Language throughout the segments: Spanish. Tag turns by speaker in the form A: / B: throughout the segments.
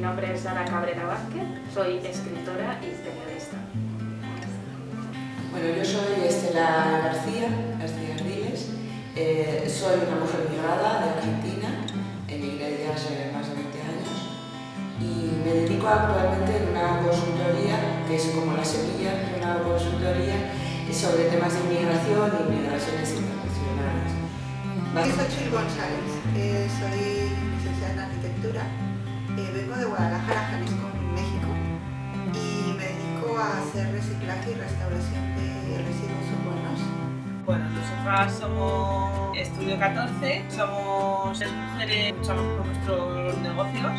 A: nombre es Sara Cabrera Vázquez, soy escritora y periodista.
B: Bueno, yo soy Estela García, García Ardiles, eh, soy una mujer migrada de Argentina, emigré ya hace más de 20 años y me dedico actualmente en una consultoría que es como la semilla de una consultoría sobre temas de inmigración y migraciones internacionales.
C: Soy Chil González, eh, soy licenciada en arquitectura, eh, vengo de Guadalajara, Jalisco, México y me dedico a hacer reciclaje y restauración de residuos urbanos.
D: Bueno, nosotras somos Estudio 14, somos tres mujeres, luchamos por nuestros negocios.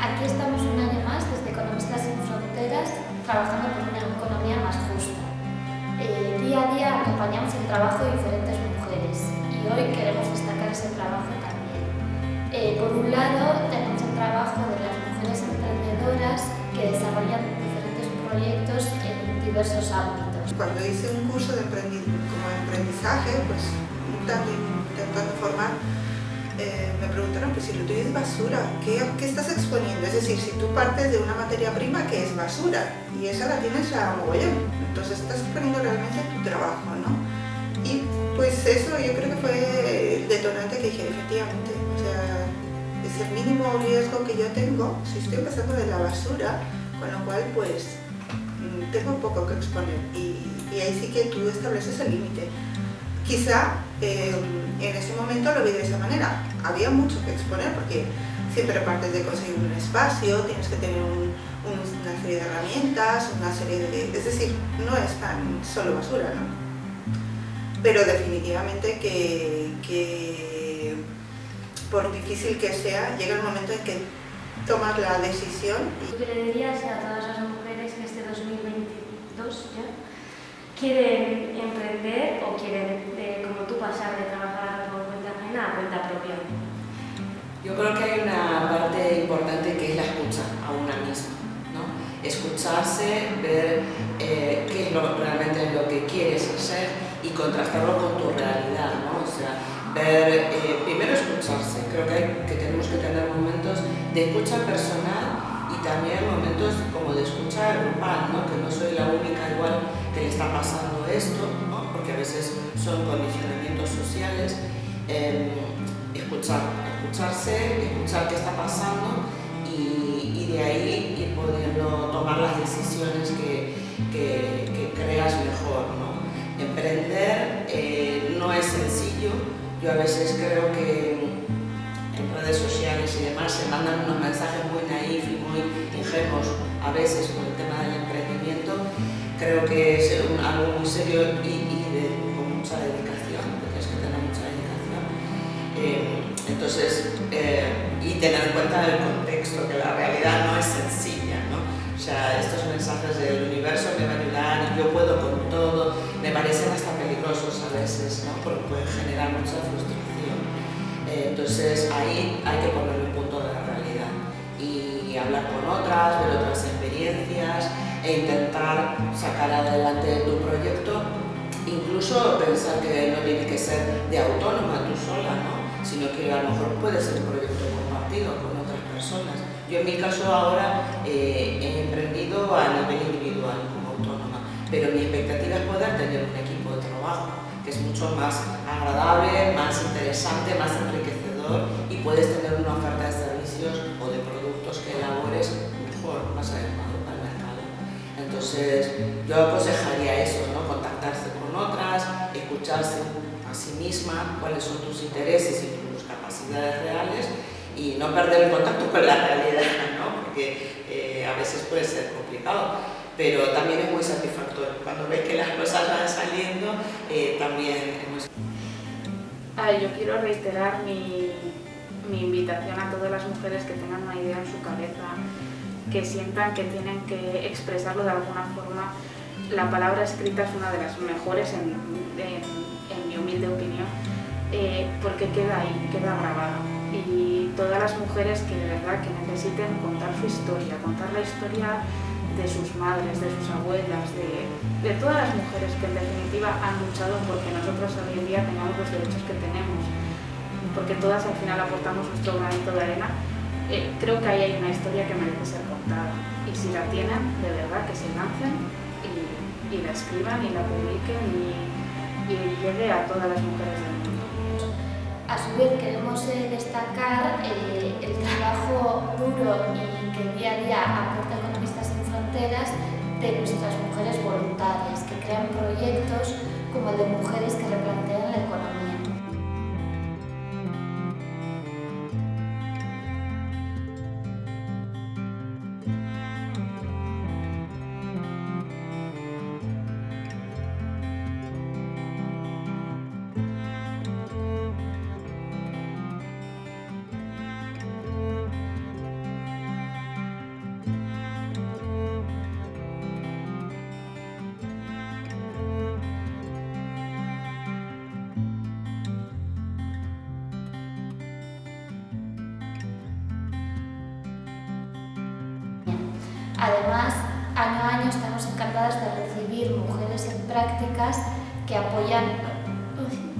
E: Aquí estamos un año más desde Economistas sin Fronteras trabajando proyectos en diversos ámbitos.
C: Cuando hice un curso de como aprendizaje, pues intentando formar, eh, me preguntaron que si lo tuyo es basura, ¿qué, ¿qué, estás exponiendo? Es decir, si tú partes de una materia prima que es basura y esa la tienes a mogollón, entonces estás exponiendo realmente tu trabajo, ¿no? Y pues eso yo creo que fue el detonante que dije, efectivamente, o sea, es el mínimo riesgo que yo tengo si estoy pasando de la basura, con lo cual pues tengo poco que exponer y, ahí sí que tú estableces el límite. Quizá eh, en ese momento lo vi de esa manera. Había mucho que exponer porque siempre partes de conseguir un espacio, tienes que tener una serie de herramientas, una serie de... Es decir, no es tan solo basura, ¿no? Pero definitivamente que, que por difícil que sea, llega el momento en que tomas la decisión.
E: Y... ¿Qué le dirías a todas las mujeres que este 2022 ya quieren emprender o quieren, eh, como tú, pasar de trabajar por cuenta ajena a cuenta propia?
B: Yo creo que hay una parte importante que es la escucha a una misma. ¿no? Escucharse, ver eh, qué es lo, realmente lo que quieres hacer y contrastarlo con tu realidad. ¿no? O sea, ver, eh, primero escucharse. Creo que, hay, que tenemos que tener momentos de escucha personal y también momentos como de escucha grupal, ¿no? que no soy la única igual que está pasando esto, ¿no? porque a veces son condicionamientos sociales. Eh, escuchar, escucharse, escuchar qué está pasando y, de ahí ir pudiendo tomar las decisiones que creas mejor. ¿no? Emprender eh, no es sencillo, yo a veces creo que en redes sociales y demás se mandan unos mensajes muy naif y muy ingenuos a veces con el tema del emprendimiento. Creo que es algo muy serio y, con mucha dedicación, tienes que tener mucha dedicación. Eh, entonces, eh, y tener en cuenta el contexto, que la realidad no es sencilla, ¿no? O sea, estos mensajes del universo me van a ayudar yo puedo con todo, me parecen hasta peligrosos a veces, ¿no? Porque pueden generar mucha frustración. Eh, entonces ahí hay que poner el punto de la realidad y hablar con otras, ver otras experiencias e intentar sacar adelante tu proyecto, incluso pensar que no tiene que ser de autónoma tú sola, ¿no? sino que a lo mejor puede ser un proyecto compartido con otras personas. Yo en mi caso ahora eh, he emprendido a nivel individual como autónoma, pero mi expectativa es poder tener un equipo de trabajo que es mucho más agradable, más interesante, más enriquecedor y puedes tener una oferta de servicios o de productos que elabores mejor, más mercado. Entonces, yo aconsejaría eso, ¿no? contactarse con otras, escucharse a sí misma cuáles son tus intereses y tus capacidades reales y no perder el contacto con la realidad, ¿no? porque eh, a veces puede ser complicado pero también es muy satisfactorio. Cuando ves que las cosas van saliendo, eh, también es muy
A: ah, Yo quiero reiterar mi, mi invitación a todas las mujeres que tengan una idea en su cabeza, que sientan que tienen que expresarlo de alguna forma. La palabra escrita es una de las mejores, en, mi humilde opinión, eh, porque queda ahí, queda grabada. Y todas las mujeres que de verdad que necesiten contar su historia, contar la historia de sus madres, de sus abuelas, de, de, todas las mujeres que en definitiva han luchado porque nosotros hoy en día tengamos los derechos que tenemos, porque todas al final aportamos nuestro granito de arena eh, creo que ahí hay una historia que merece ser contada. Y si la tienen, de verdad que se lancen y, y la escriban y la publiquen y, llegue a todas las mujeres del mundo.
E: A su vez queremos eh, destacar eh, el trabajo duro y que día a día aporta Economistas sin Fronteras de nuestras mujeres voluntarias que crean proyectos como el de mujeres que replantean la estamos encantadas de recibir mujeres en prácticas que apoyan,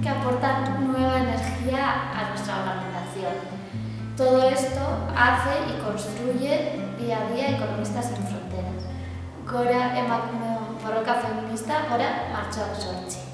E: que aportan nueva energía a nuestra organización. Todo esto hace y construye día a día Economistas sin Fronteras. Gora emakume borroka feminista, gora martxoak sortzi.